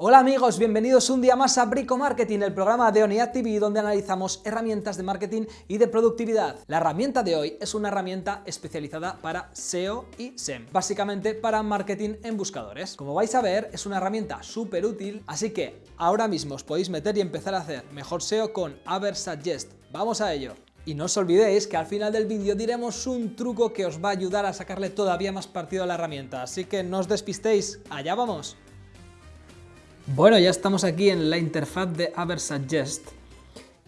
Hola amigos, bienvenidos un día más a Brico Marketing, el programa de Onidad TV donde analizamos herramientas de marketing y de productividad. La herramienta de hoy es una herramienta especializada para SEO y SEM, básicamente para marketing en buscadores. Como vais a ver, es una herramienta súper útil, así que ahora mismo os podéis meter y empezar a hacer mejor SEO con Aversuggest. ¡Vamos a ello! Y no os olvidéis que al final del vídeo diremos un truco que os va a ayudar a sacarle todavía más partido a la herramienta, así que no os despistéis, ¡allá vamos! Bueno, ya estamos aquí en la interfaz de Aversuggest.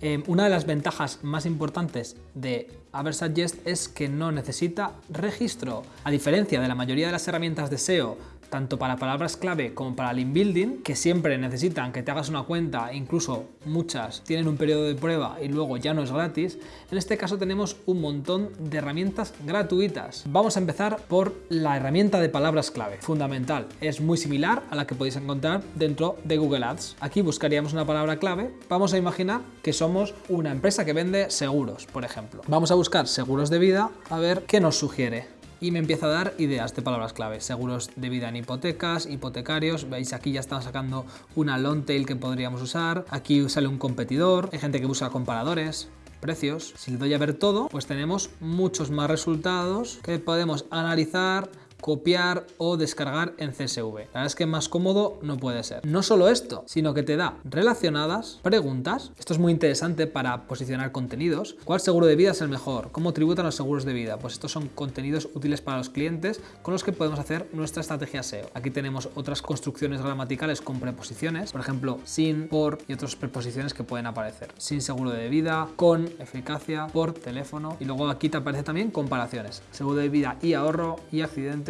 Eh, una de las ventajas más importantes de Aversuggest es que no necesita registro. A diferencia de la mayoría de las herramientas de SEO tanto para palabras clave como para link building, que siempre necesitan que te hagas una cuenta, incluso muchas tienen un periodo de prueba y luego ya no es gratis, en este caso tenemos un montón de herramientas gratuitas. Vamos a empezar por la herramienta de palabras clave, fundamental, es muy similar a la que podéis encontrar dentro de Google Ads. Aquí buscaríamos una palabra clave, vamos a imaginar que somos una empresa que vende seguros, por ejemplo. Vamos a buscar seguros de vida a ver qué nos sugiere y me empieza a dar ideas de palabras clave. Seguros de vida en hipotecas, hipotecarios, veis aquí ya están sacando una long tail que podríamos usar, aquí sale un competidor, hay gente que busca comparadores, precios. Si le doy a ver todo, pues tenemos muchos más resultados que podemos analizar, copiar o descargar en CSV. La verdad es que más cómodo no puede ser. No solo esto, sino que te da relacionadas preguntas. Esto es muy interesante para posicionar contenidos. ¿Cuál seguro de vida es el mejor? ¿Cómo tributan los seguros de vida? Pues estos son contenidos útiles para los clientes con los que podemos hacer nuestra estrategia SEO. Aquí tenemos otras construcciones gramaticales con preposiciones, por ejemplo, sin, por y otras preposiciones que pueden aparecer. Sin seguro de vida, con, eficacia, por, teléfono y luego aquí te aparece también comparaciones. Seguro de vida y ahorro y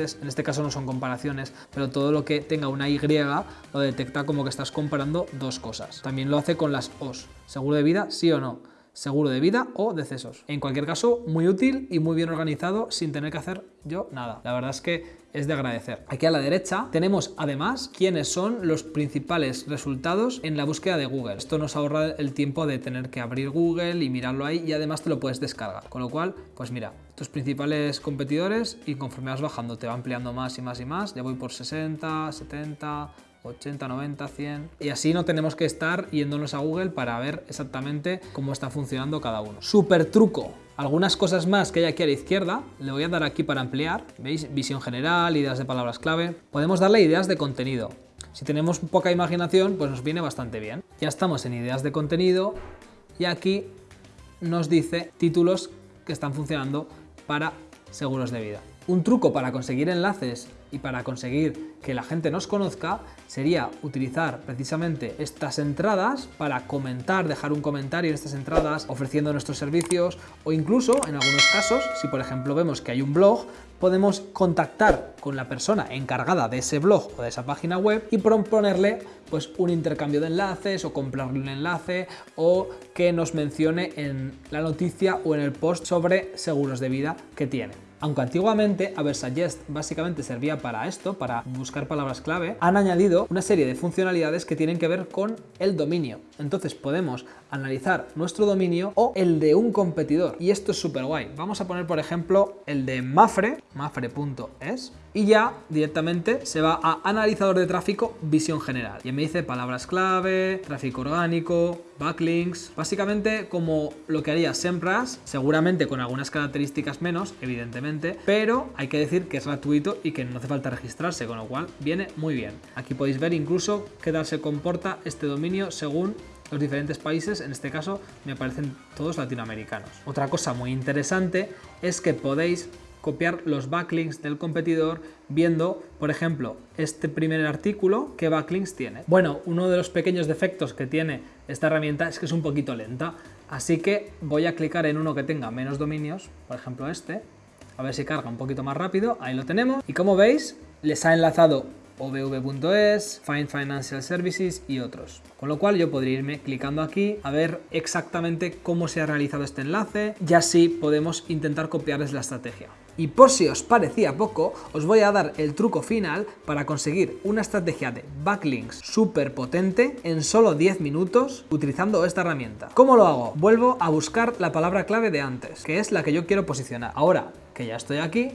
en este caso no son comparaciones, pero todo lo que tenga una Y lo detecta como que estás comparando dos cosas. También lo hace con las OS, seguro de vida, sí o no seguro de vida o decesos. En cualquier caso, muy útil y muy bien organizado sin tener que hacer yo nada. La verdad es que es de agradecer. Aquí a la derecha tenemos además quiénes son los principales resultados en la búsqueda de Google. Esto nos ahorra el tiempo de tener que abrir Google y mirarlo ahí y además te lo puedes descargar. Con lo cual, pues mira, tus principales competidores y conforme vas bajando te va ampliando más y más y más. Ya voy por 60, 70, 80, 90, 100 y así no tenemos que estar yéndonos a Google para ver exactamente cómo está funcionando cada uno. Super truco. Algunas cosas más que hay aquí a la izquierda, le voy a dar aquí para ampliar, ¿veis? Visión general, ideas de palabras clave. Podemos darle ideas de contenido. Si tenemos poca imaginación, pues nos viene bastante bien. Ya estamos en ideas de contenido y aquí nos dice títulos que están funcionando para seguros de vida. Un truco para conseguir enlaces y para conseguir que la gente nos conozca sería utilizar precisamente estas entradas para comentar, dejar un comentario en estas entradas ofreciendo nuestros servicios o incluso en algunos casos, si por ejemplo vemos que hay un blog, podemos contactar con la persona encargada de ese blog o de esa página web y proponerle pues un intercambio de enlaces o comprarle un enlace o que nos mencione en la noticia o en el post sobre seguros de vida que tiene. Aunque antiguamente Aversuggest básicamente servía para esto, para buscar palabras clave, han añadido una serie de funcionalidades que tienen que ver con el dominio. Entonces podemos analizar nuestro dominio o el de un competidor. Y esto es súper guay. Vamos a poner, por ejemplo, el de Mafre, mafre.es, y ya directamente se va a analizador de tráfico, visión general. Y me dice palabras clave, tráfico orgánico, backlinks, básicamente como lo que haría SEMrush, seguramente con algunas características menos, evidentemente, pero hay que decir que es gratuito y que no hace falta registrarse, con lo cual viene muy bien. Aquí podéis ver incluso qué tal se comporta este dominio según los diferentes países, en este caso me aparecen todos latinoamericanos. Otra cosa muy interesante es que podéis copiar los backlinks del competidor viendo, por ejemplo, este primer artículo, qué backlinks tiene. Bueno, uno de los pequeños defectos que tiene esta herramienta es que es un poquito lenta, así que voy a clicar en uno que tenga menos dominios, por ejemplo este, a ver si carga un poquito más rápido, ahí lo tenemos, y como veis, les ha enlazado ovv.es, Find Financial Services y otros. Con lo cual yo podría irme clicando aquí a ver exactamente cómo se ha realizado este enlace y así podemos intentar copiarles la estrategia. Y por si os parecía poco, os voy a dar el truco final para conseguir una estrategia de backlinks súper potente en solo 10 minutos utilizando esta herramienta. ¿Cómo lo hago? Vuelvo a buscar la palabra clave de antes, que es la que yo quiero posicionar. Ahora que ya estoy aquí,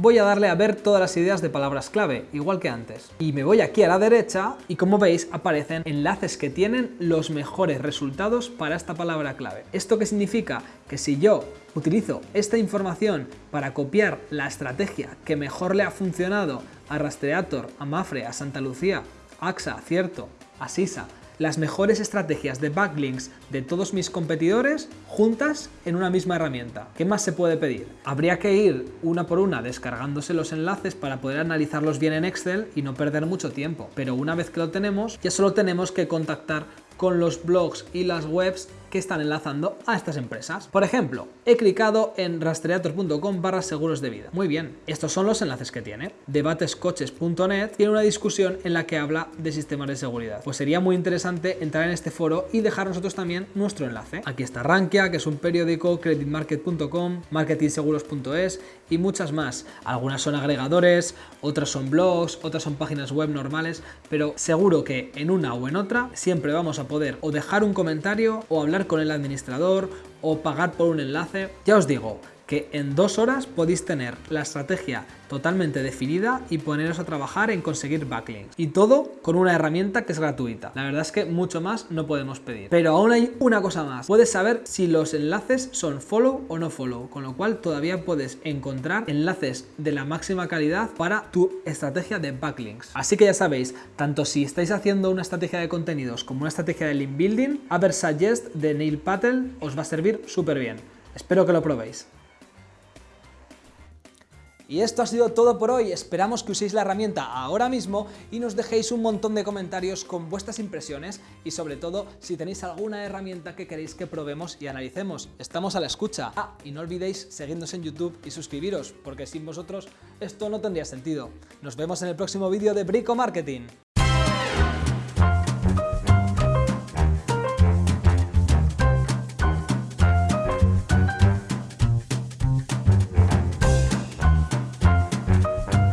voy a darle a ver todas las ideas de palabras clave, igual que antes. Y me voy aquí a la derecha y como veis aparecen enlaces que tienen los mejores resultados para esta palabra clave. ¿Esto qué significa? Que si yo utilizo esta información para copiar la estrategia que mejor le ha funcionado a Rastreator, a Mafre, a Santa Lucía, AXA, Cierto, a Sisa, las mejores estrategias de backlinks de todos mis competidores juntas en una misma herramienta. ¿Qué más se puede pedir? Habría que ir una por una descargándose los enlaces para poder analizarlos bien en Excel y no perder mucho tiempo. Pero una vez que lo tenemos, ya solo tenemos que contactar con los blogs y las webs que están enlazando a estas empresas. Por ejemplo, he clicado en rastreator.com barra seguros de vida. Muy bien, estos son los enlaces que tiene. Debatescoches.net tiene una discusión en la que habla de sistemas de seguridad. Pues sería muy interesante entrar en este foro y dejar nosotros también nuestro enlace. Aquí está Rankia, que es un periódico, creditmarket.com, marketingseguros.es y muchas más. Algunas son agregadores, otras son blogs, otras son páginas web normales, pero seguro que en una o en otra siempre vamos a poder o dejar un comentario o hablar con el administrador o pagar por un enlace. Ya os digo, que en dos horas podéis tener la estrategia totalmente definida y poneros a trabajar en conseguir backlinks. Y todo con una herramienta que es gratuita. La verdad es que mucho más no podemos pedir. Pero aún hay una cosa más. Puedes saber si los enlaces son follow o no follow, con lo cual todavía puedes encontrar enlaces de la máxima calidad para tu estrategia de backlinks. Así que ya sabéis, tanto si estáis haciendo una estrategia de contenidos como una estrategia de link building, Aversuggest de Neil Patel os va a servir súper bien. Espero que lo probéis. Y esto ha sido todo por hoy, esperamos que uséis la herramienta ahora mismo y nos dejéis un montón de comentarios con vuestras impresiones y sobre todo si tenéis alguna herramienta que queréis que probemos y analicemos. Estamos a la escucha. Ah, y no olvidéis seguirnos en YouTube y suscribiros, porque sin vosotros esto no tendría sentido. Nos vemos en el próximo vídeo de Brico Marketing.